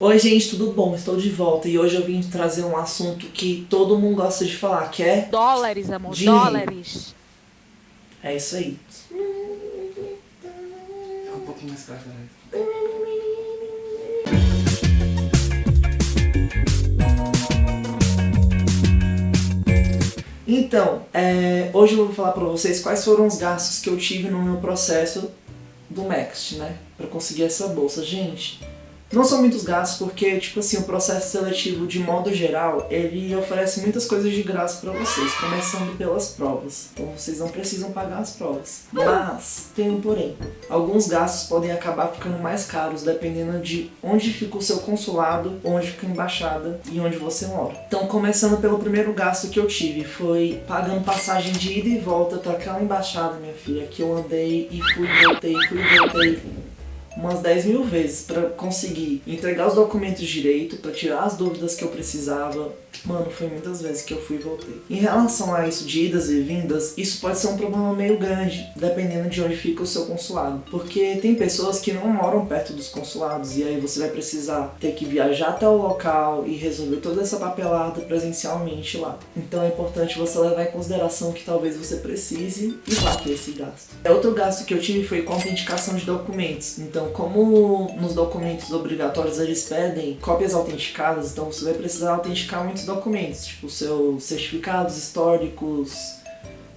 Oi gente, tudo bom? Estou de volta e hoje eu vim trazer um assunto que todo mundo gosta de falar, que é... Dólares, amor, Dinheiro. dólares. É isso aí. Fica um pouquinho mais claro, né? Então, é, hoje eu vou falar pra vocês quais foram os gastos que eu tive no meu processo do Next, né? Pra conseguir essa bolsa. Gente, não são muitos gastos porque, tipo assim, o processo seletivo, de modo geral, ele oferece muitas coisas de graça pra vocês, começando pelas provas. Então vocês não precisam pagar as provas. Mas, tem um porém. Alguns gastos podem acabar ficando mais caros dependendo de onde fica o seu consulado, onde fica a embaixada e onde você mora. Então, começando pelo primeiro gasto que eu tive, foi pagando passagem de ida e volta pra aquela embaixada, minha filha, que eu andei e fui, voltei, fui, voltei umas 10 mil vezes pra conseguir entregar os documentos direito, pra tirar as dúvidas que eu precisava. Mano, foi muitas vezes que eu fui e voltei. Em relação a isso de idas e vindas, isso pode ser um problema meio grande, dependendo de onde fica o seu consulado. Porque tem pessoas que não moram perto dos consulados e aí você vai precisar ter que viajar até o local e resolver toda essa papelada presencialmente lá. Então é importante você levar em consideração que talvez você precise e vá ter esse gasto. Outro gasto que eu tive foi com autenticação de documentos. Então, como nos documentos obrigatórios eles pedem cópias autenticadas, então você vai precisar autenticar muitos documentos, tipo seus certificados históricos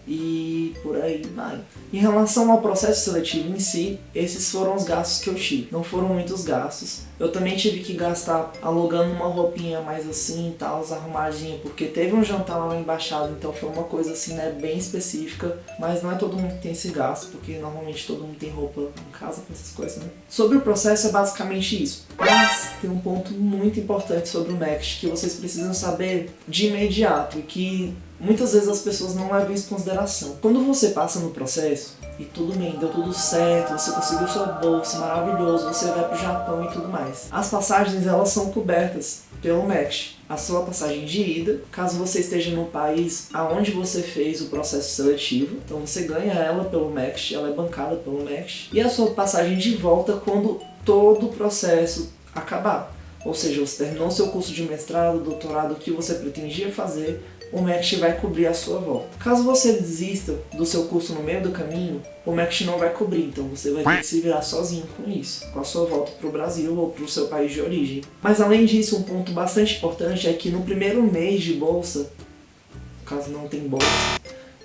e por aí vai. Em relação ao processo seletivo em si, esses foram os gastos que eu tive. Não foram muitos gastos. Eu também tive que gastar alugando uma roupinha mais assim e tal, arrumadinha, porque teve um jantar lá na embaixada, então foi uma coisa assim, né, bem específica. Mas não é todo mundo que tem esse gasto, porque normalmente todo mundo tem roupa em casa com essas coisas, né? Sobre o processo é basicamente isso. Mas tem um ponto muito importante sobre o Next que vocês precisam saber de imediato e que muitas vezes as pessoas não levam isso em consideração. Quando você passa no processo e tudo bem, deu tudo certo, você conseguiu sua bolsa, maravilhoso, você vai pro Japão e tudo mais. As passagens elas são cobertas pelo MEX. A sua passagem de ida, caso você esteja no país aonde você fez o processo seletivo, então você ganha ela pelo MEX, ela é bancada pelo MEX. E a sua passagem de volta quando todo o processo acabar. Ou seja, você terminou seu curso de mestrado, doutorado, o que você pretendia fazer, o MECT vai cobrir a sua volta. Caso você desista do seu curso no meio do caminho, o MECT não vai cobrir, então você vai ter que se virar sozinho com isso, com a sua volta para o Brasil ou para o seu país de origem. Mas além disso, um ponto bastante importante é que no primeiro mês de bolsa, caso não tem bolsa,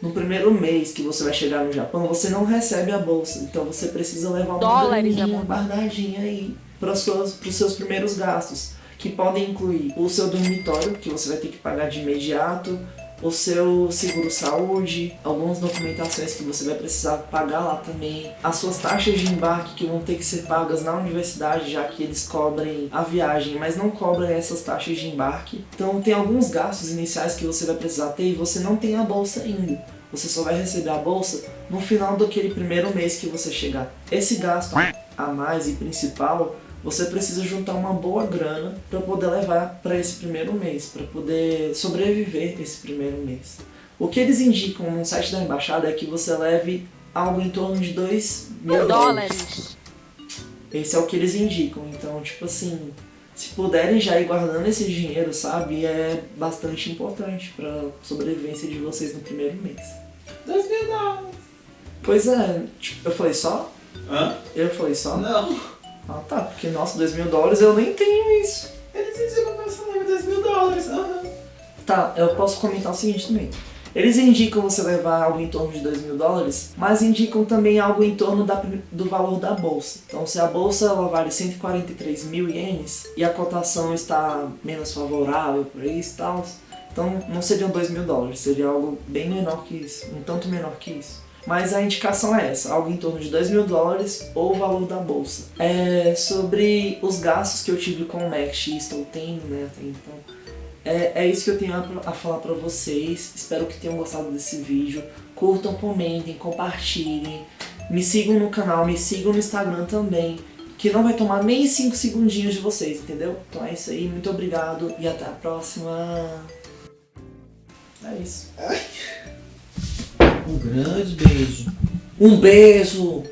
no primeiro mês que você vai chegar no Japão, você não recebe a bolsa, então você precisa levar uma Dólares, graninha guardadinha aí para os seus primeiros gastos que podem incluir o seu dormitório, que você vai ter que pagar de imediato, o seu seguro-saúde, algumas documentações que você vai precisar pagar lá também, as suas taxas de embarque que vão ter que ser pagas na universidade, já que eles cobrem a viagem, mas não cobram essas taxas de embarque. Então tem alguns gastos iniciais que você vai precisar ter e você não tem a bolsa ainda. Você só vai receber a bolsa no final daquele primeiro mês que você chegar. Esse gasto a mais e principal você precisa juntar uma boa grana para poder levar para esse primeiro mês, para poder sobreviver esse primeiro mês. O que eles indicam no site da embaixada é que você leve algo em torno de 2 mil dólares. Esse é o que eles indicam, então tipo assim, se puderem já ir guardando esse dinheiro, sabe, é bastante importante para sobrevivência de vocês no primeiro mês. Dois mil dólares. Pois é, tipo, eu falei só? Hã? Eu falei só? Não. Ah tá, porque nossa, 2 mil dólares eu nem tenho isso. Eles indicam meu salário dois mil dólares. Aham. Tá, eu posso comentar o seguinte também. Eles indicam você levar algo em torno de 2 mil dólares, mas indicam também algo em torno da, do valor da bolsa. Então se a bolsa ela vale 143 mil ienes e a cotação está menos favorável por isso e tal, então não seriam 2 mil dólares, seria algo bem menor que isso, um tanto menor que isso. Mas a indicação é essa, algo em torno de 2 mil dólares ou o valor da bolsa. É, sobre os gastos que eu tive com o Max e estou tendo, né, até então, é, é isso que eu tenho a, a falar pra vocês. Espero que tenham gostado desse vídeo. Curtam, comentem, compartilhem. Me sigam no canal, me sigam no Instagram também. Que não vai tomar nem 5 segundinhos de vocês, entendeu? Então é isso aí, muito obrigado e até a próxima. É isso. Um grande beijo. Um beijo!